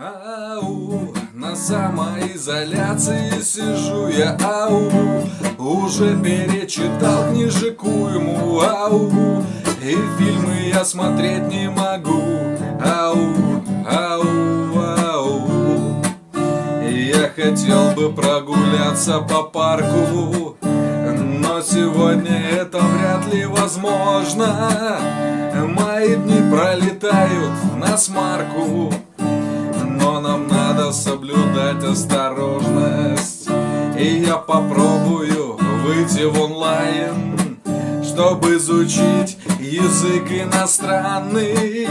Ау, на самоизоляции сижу я, ау. Уже перечитал книжеку ему, ау. И фильмы я смотреть не могу, ау, ау, ау. Я хотел бы прогуляться по парку Но сегодня это вряд ли возможно. Мои дни пролетают на смарку соблюдать осторожность. И я попробую выйти в онлайн Чтобы изучить язык иностранный.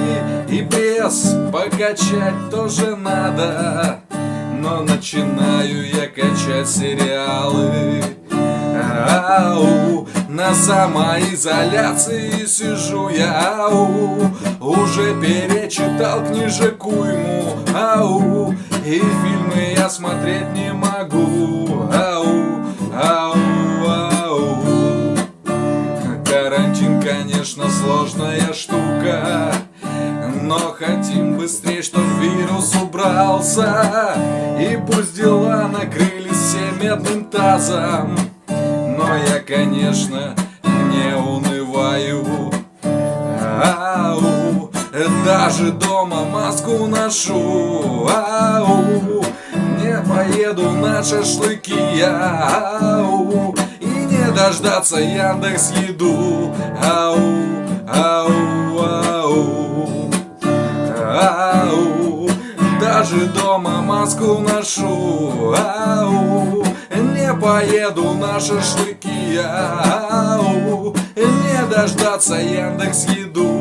И пресс покачать тоже надо. Но начинаю я качать сериалы. Ау, на самоизоляции сижу я, ау Уже перечитал книжеку ему, ау И фильмы я смотреть не могу, ау, ау, ау. Карантин, конечно, сложная штука. Но хотим быстрее, чтоб вирус убрался. И пусть дела накрылись все медным тазом. Но я, конечно, даже дома маску ношу. Ау, не поеду на шашлыки. Ау, и не дождаться Яндекс еду. Ау, ау, ау. Ау, даже дома маску ношу. Ау, не поеду на шашлыки. Ау, Не дождаться Яндекс еду